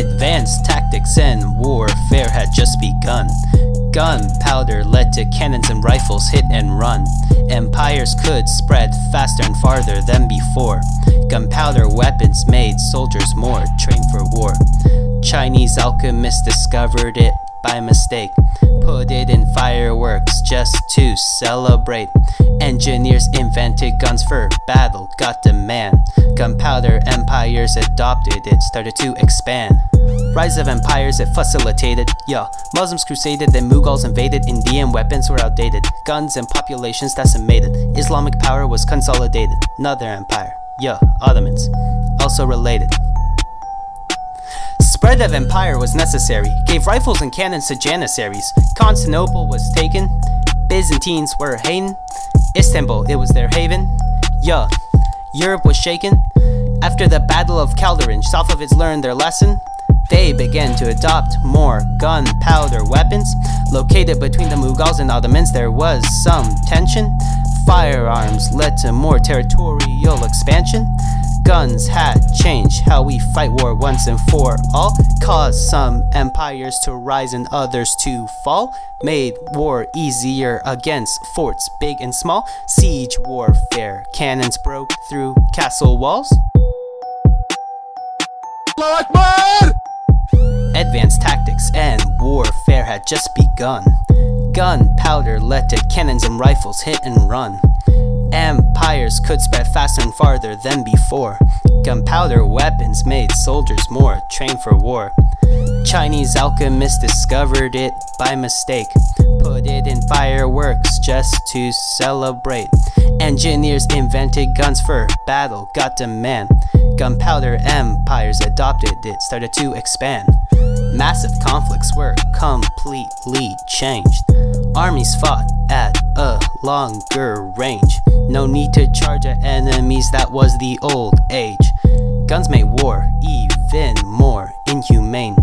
Advanced tactics and warfare had just begun. Gunpowder led to cannons and rifles hit and run. Empires could spread faster and farther than before. Gunpowder weapons made soldiers more trained for war. Chinese alchemists discovered it by mistake. Put it in fireworks just to celebrate. Engineers invented guns for battle, got demand. Gunpowder empires adopted it, started to expand. Rise of empires, it facilitated. Yeah, Muslims crusaded, then Mughals invaded. Indian weapons were outdated. Guns and populations decimated. Islamic power was consolidated. Another empire. Yeah, Ottomans. Also related. Spread of empire was necessary, gave rifles and cannons to janissaries. Constantinople was taken, Byzantines were hating, Istanbul, it was their haven. Yeah, Europe was shaken. After the Battle of Chaldiran, Safavids learned their lesson. They began to adopt more gunpowder weapons. Located between the Mughals and Ottomans, there was some tension. Firearms led to more territorial expansion guns had changed how we fight war once and for all. Caused some empires to rise and others to fall. Made war easier against forts big and small. Siege warfare, cannons broke through castle walls. Advanced tactics and warfare had just begun. Gunpowder led to cannons and rifles hit and run. Empires could spread faster and farther than before. Gunpowder weapons made soldiers more trained for war. Chinese alchemists discovered it by mistake. Put it in fireworks just to celebrate. Engineers invented guns for battle, got demand. Gunpowder empires adopted it, started to expand. Massive conflicts were completely changed. Armies fought at a longer range. No need to charge at enemies, that was the old age. Guns made war even more inhumane.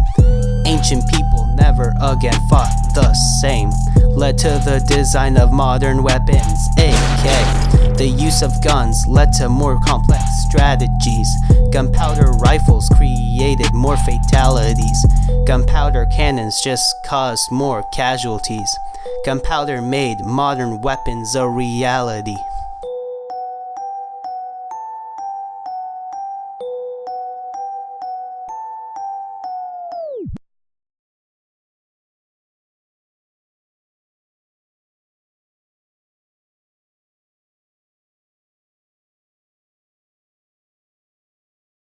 Ancient people never again fought the same. Led to the design of modern weapons, AK. The use of guns led to more complex strategies. Gunpowder rifles created more fatalities. Gunpowder cannons just caused more casualties. Gunpowder made modern weapons a reality.